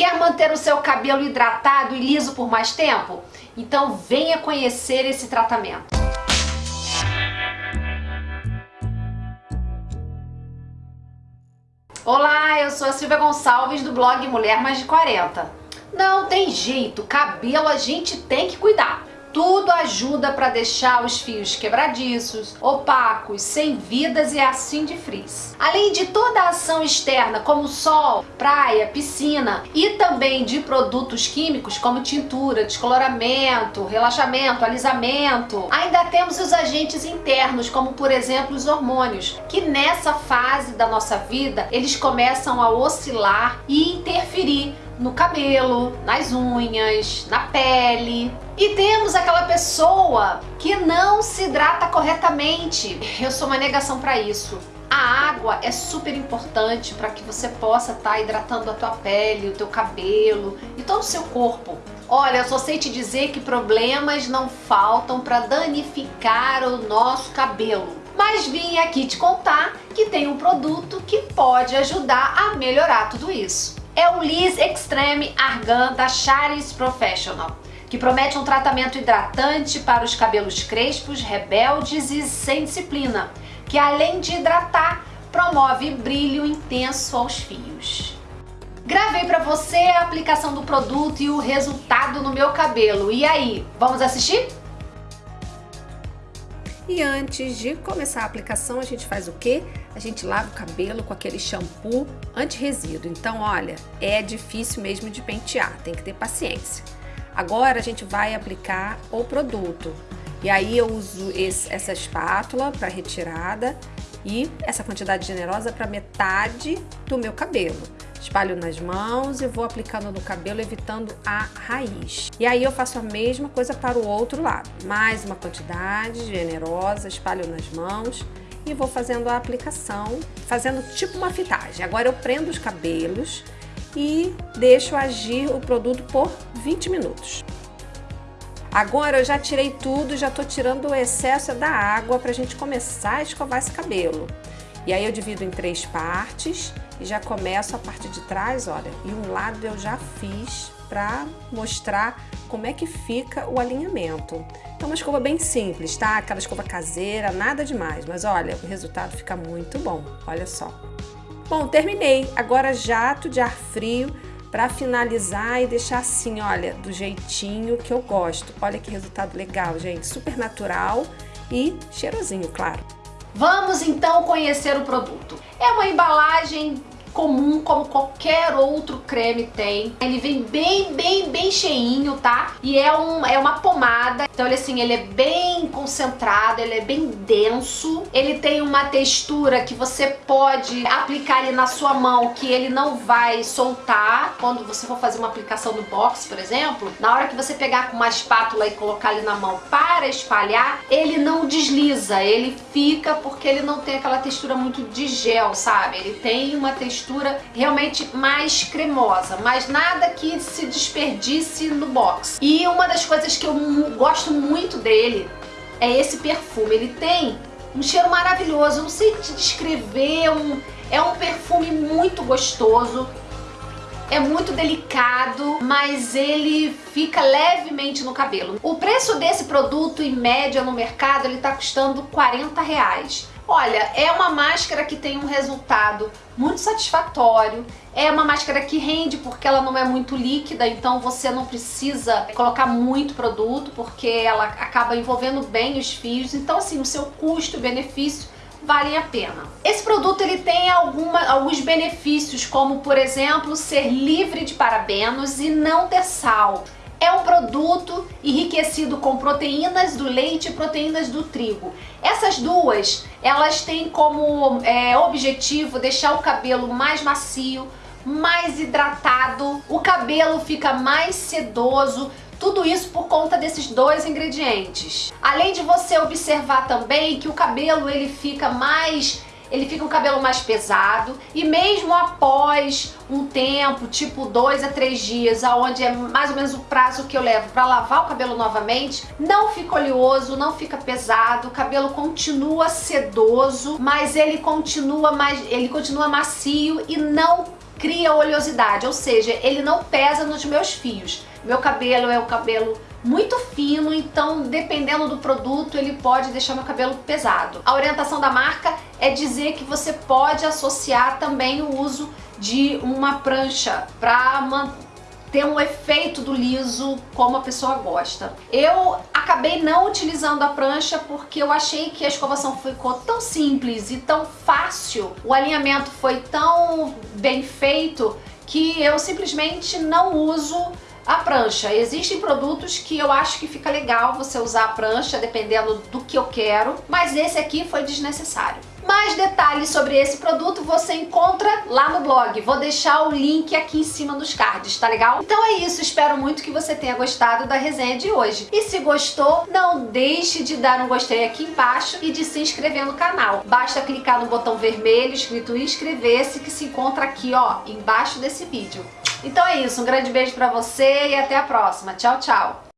Quer manter o seu cabelo hidratado e liso por mais tempo? Então venha conhecer esse tratamento. Olá, eu sou a Silvia Gonçalves do blog Mulher Mais de 40. Não tem jeito, cabelo a gente tem que cuidar. Tudo ajuda para deixar os fios quebradiços, opacos, sem vidas e assim de frizz. Além de toda a ação externa como sol, praia, piscina e também de produtos químicos como tintura, descoloramento, relaxamento, alisamento, ainda temos os agentes internos como por exemplo os hormônios, que nessa fase da nossa vida eles começam a oscilar e interferir no cabelo, nas unhas, na pele. E temos aquela pessoa que não se hidrata corretamente. Eu sou uma negação para isso. A água é super importante para que você possa estar tá hidratando a tua pele, o teu cabelo e todo o seu corpo. Olha, eu só sei te dizer que problemas não faltam para danificar o nosso cabelo. Mas vim aqui te contar que tem um produto que pode ajudar a melhorar tudo isso é o Liz Extreme Argan da Charis Professional, que promete um tratamento hidratante para os cabelos crespos, rebeldes e sem disciplina, que além de hidratar, promove brilho intenso aos fios. Gravei para você a aplicação do produto e o resultado no meu cabelo. E aí, vamos assistir? E antes de começar a aplicação, a gente faz o quê? A gente lava o cabelo com aquele shampoo anti-resíduo. Então, olha, é difícil mesmo de pentear, tem que ter paciência. Agora a gente vai aplicar o produto. E aí eu uso esse, essa espátula para retirada e essa quantidade generosa para metade do meu cabelo. Espalho nas mãos e vou aplicando no cabelo, evitando a raiz. E aí eu faço a mesma coisa para o outro lado. Mais uma quantidade generosa, espalho nas mãos e vou fazendo a aplicação, fazendo tipo uma fitagem. Agora eu prendo os cabelos e deixo agir o produto por 20 minutos. Agora eu já tirei tudo, já tô tirando o excesso da água para a gente começar a escovar esse cabelo. E aí eu divido em três partes e já começo a parte de trás, olha, e um lado eu já fiz para mostrar como é que fica o alinhamento. Então uma escova bem simples, tá? Aquela escova caseira, nada demais, mas olha, o resultado fica muito bom, olha só. Bom, terminei. Agora jato de ar frio para finalizar e deixar assim, olha, do jeitinho que eu gosto. Olha que resultado legal, gente, super natural e cheirosinho, claro. Vamos então conhecer o produto. É uma embalagem comum como qualquer outro creme tem. Ele vem bem, bem, bem cheinho, tá? E é, um, é uma pomada, então ele assim, ele é bem concentrado, ele é bem denso. Ele tem uma textura que você pode aplicar ele na sua mão, que ele não vai soltar. Quando você for fazer uma aplicação no box, por exemplo, na hora que você pegar com uma espátula e colocar ele na mão para espalhar, ele não desliza, ele fica porque ele não tem aquela textura muito de gel, sabe? Ele tem uma textura textura realmente mais cremosa, mas nada que se desperdice no box. E uma das coisas que eu gosto muito dele é esse perfume. Ele tem um cheiro maravilhoso, eu não sei te descrever, um, é um perfume muito gostoso, é muito delicado, mas ele fica levemente no cabelo. O preço desse produto, em média, no mercado, ele tá custando 40 reais. Olha, é uma máscara que tem um resultado muito satisfatório, é uma máscara que rende porque ela não é muito líquida, então você não precisa colocar muito produto porque ela acaba envolvendo bem os fios, então assim, o seu custo e benefício valem a pena. Esse produto ele tem alguma, alguns benefícios, como por exemplo, ser livre de parabenos e não ter sal. É um produto enriquecido com proteínas do leite e proteínas do trigo. Essas duas, elas têm como é, objetivo deixar o cabelo mais macio, mais hidratado, o cabelo fica mais sedoso, tudo isso por conta desses dois ingredientes. Além de você observar também que o cabelo ele fica mais ele fica um cabelo mais pesado e mesmo após um tempo, tipo dois a três dias, aonde é mais ou menos o prazo que eu levo para lavar o cabelo novamente, não fica oleoso, não fica pesado, o cabelo continua sedoso, mas ele continua mais, ele continua macio e não cria oleosidade, ou seja, ele não pesa nos meus fios. Meu cabelo é um cabelo muito fino, então dependendo do produto ele pode deixar meu cabelo pesado. A orientação da marca é dizer que você pode associar também o uso de uma prancha para ter um efeito do liso como a pessoa gosta. Eu acabei não utilizando a prancha porque eu achei que a escovação ficou tão simples e tão fácil, o alinhamento foi tão bem feito que eu simplesmente não uso a prancha. Existem produtos que eu acho que fica legal você usar a prancha, dependendo do que eu quero, mas esse aqui foi desnecessário. Mais detalhes sobre esse produto você encontra lá no blog. Vou deixar o link aqui em cima dos cards, tá legal? Então é isso, espero muito que você tenha gostado da resenha de hoje. E se gostou, não deixe de dar um gostei aqui embaixo e de se inscrever no canal. Basta clicar no botão vermelho escrito inscrever-se que se encontra aqui, ó, embaixo desse vídeo. Então é isso, um grande beijo pra você e até a próxima. Tchau, tchau!